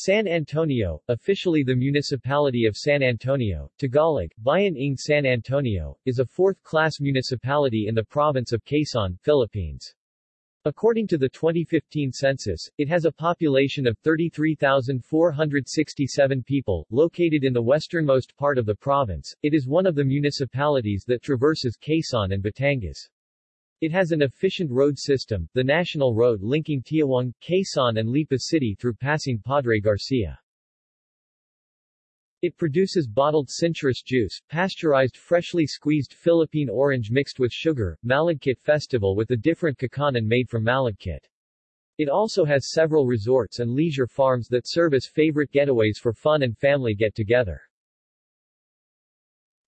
San Antonio, officially the municipality of San Antonio, Tagalog, Bayan ng San Antonio, is a fourth-class municipality in the province of Quezon, Philippines. According to the 2015 census, it has a population of 33,467 people, located in the westernmost part of the province. It is one of the municipalities that traverses Quezon and Batangas. It has an efficient road system, the national road linking Tiaong, Quezon and Lipa City through passing Padre Garcia. It produces bottled citrus juice, pasteurized freshly squeezed Philippine orange mixed with sugar, Malagkit Festival with a different kakanin made from Malagkit. It also has several resorts and leisure farms that serve as favorite getaways for fun and family get-together.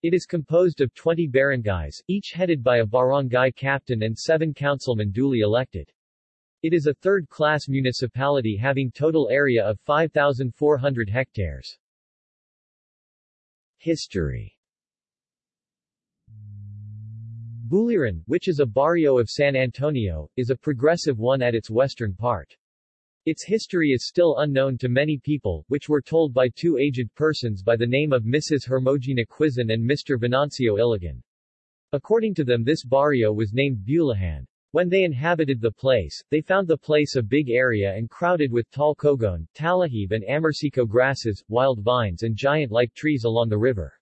It is composed of 20 barangays, each headed by a barangay captain and seven councilmen duly elected. It is a third-class municipality having total area of 5,400 hectares. History Buliran, which is a barrio of San Antonio, is a progressive one at its western part. Its history is still unknown to many people, which were told by two aged persons by the name of Mrs. Hermogena Quizon and Mr. Venancio Iligan. According to them this barrio was named Bulahan. When they inhabited the place, they found the place a big area and crowded with tall cogon, talahib and amarsico grasses, wild vines and giant-like trees along the river.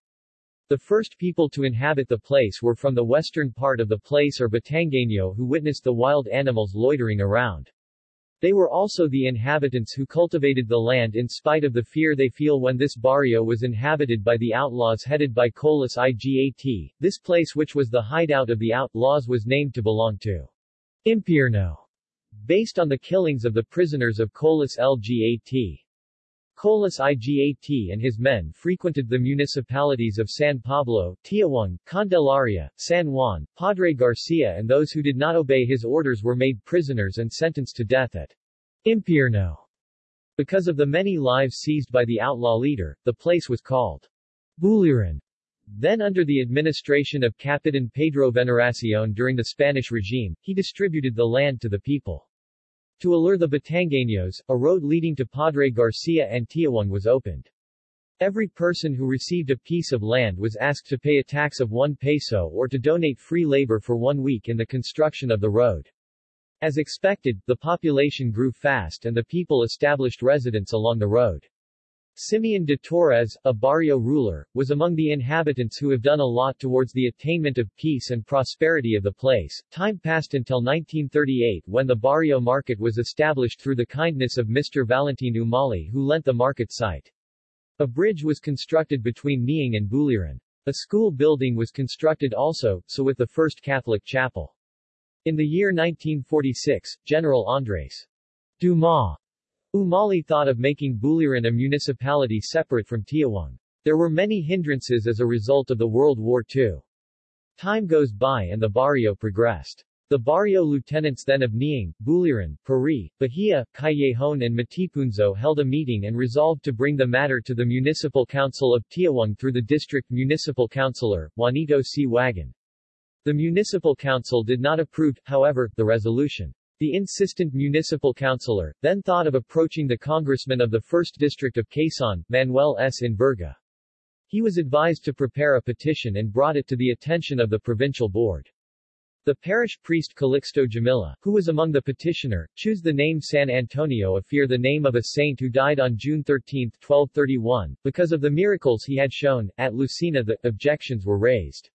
The first people to inhabit the place were from the western part of the place or Batangueño who witnessed the wild animals loitering around. They were also the inhabitants who cultivated the land in spite of the fear they feel when this barrio was inhabited by the outlaws headed by Colas Igat. This place which was the hideout of the outlaws was named to belong to Impierno, based on the killings of the prisoners of Colas Igat. Colas Igat and his men frequented the municipalities of San Pablo, Tiaong, Candelaria, San Juan, Padre Garcia and those who did not obey his orders were made prisoners and sentenced to death at Impierno. Because of the many lives seized by the outlaw leader, the place was called Buliran. Then under the administration of Capitan Pedro Veneracion during the Spanish regime, he distributed the land to the people. To allure the Batangueños, a road leading to Padre Garcia and Tiaong was opened. Every person who received a piece of land was asked to pay a tax of 1 peso or to donate free labor for one week in the construction of the road. As expected, the population grew fast and the people established residence along the road. Simeon de Torres, a barrio ruler, was among the inhabitants who have done a lot towards the attainment of peace and prosperity of the place. Time passed until 1938 when the barrio market was established through the kindness of Mr. Valentin Umali who lent the market site. A bridge was constructed between Niang and Buliran. A school building was constructed also, so with the first Catholic chapel. In the year 1946, General Andres Dumas Umali thought of making Buliran a municipality separate from Tiaong. There were many hindrances as a result of the World War II. Time goes by and the barrio progressed. The barrio lieutenants then of Niang, Buliran, Pari, Bahia, Callejon and Matipunzo held a meeting and resolved to bring the matter to the Municipal Council of Tiaong through the district municipal councilor, Juanito C. Wagan. The municipal council did not approve, however, the resolution. The insistent municipal councilor, then thought of approaching the congressman of the 1st District of Quezon, Manuel S. Enverga. He was advised to prepare a petition and brought it to the attention of the provincial board. The parish priest Calixto Jamila, who was among the petitioner, chose the name San Antonio after the name of a saint who died on June 13, 1231, because of the miracles he had shown. At Lucena the objections were raised.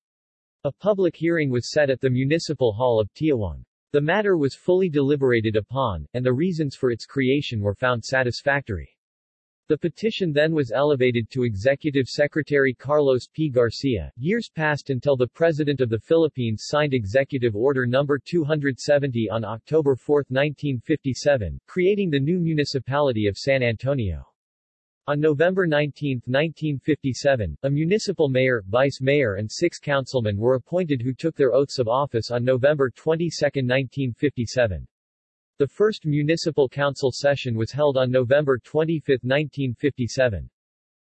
A public hearing was set at the Municipal Hall of Tiaong. The matter was fully deliberated upon, and the reasons for its creation were found satisfactory. The petition then was elevated to Executive Secretary Carlos P. Garcia. Years passed until the President of the Philippines signed Executive Order No. 270 on October 4, 1957, creating the new municipality of San Antonio. On November 19, 1957, a municipal mayor, vice mayor and six councilmen were appointed who took their oaths of office on November 22, 1957. The first municipal council session was held on November 25, 1957.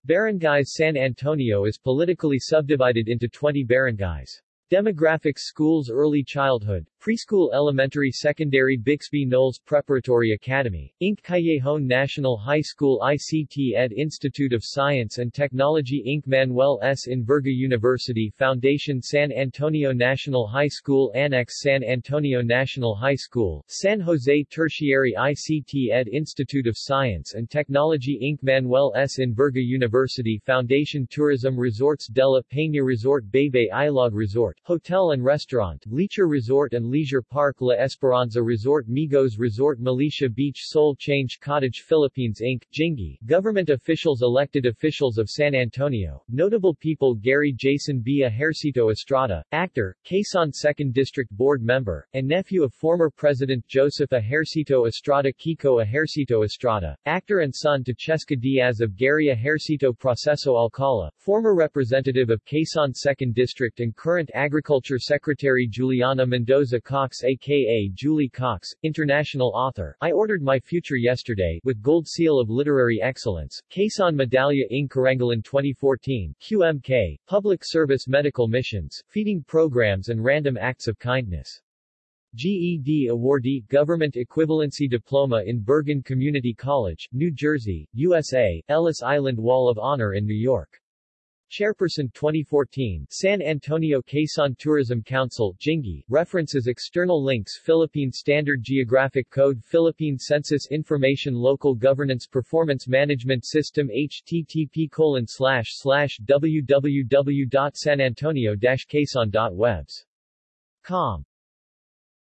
Barangays San Antonio is politically subdivided into 20 barangays. Demographics schools early childhood, Preschool Elementary Secondary Bixby Knowles Preparatory Academy, Inc. Callejon National High School ICT Ed Institute of Science and Technology Inc. Manuel S. Enverga University Foundation San Antonio National High School Annex San Antonio National High School, San Jose Tertiary ICT Ed Institute of Science and Technology Inc. Manuel S. Enverga University Foundation Tourism Resorts Della Peña Resort Bebe Ilog Resort, Hotel and Restaurant, Leisure Resort and Leisure Park La Esperanza Resort Migos Resort Militia Beach Soul Change Cottage Philippines Inc. Jingi, Government officials Elected officials of San Antonio, notable people Gary Jason B. Ejercito Estrada, actor, Quezon 2nd District Board member, and nephew of former President Joseph Ejercito Estrada Kiko Ejercito Estrada, actor and son to Cheska Diaz of Gary Ejercito Proceso Alcala, former representative of Quezon 2nd District and current Agriculture Secretary Juliana Mendoza Cox aka Julie Cox, international author, I Ordered My Future Yesterday, with Gold Seal of Literary Excellence, Quezon Medalla ng Karangalan 2014, QMK, Public Service Medical Missions, Feeding Programs and Random Acts of Kindness. GED awardee, Government Equivalency Diploma in Bergen Community College, New Jersey, USA, Ellis Island Wall of Honor in New York. Chairperson 2014 San Antonio Quezon Tourism Council Jingi, references external links Philippine Standard Geographic Code Philippine Census Information Local Governance Performance Management System http colon slash slash www.sanantonio-quezon.webs.com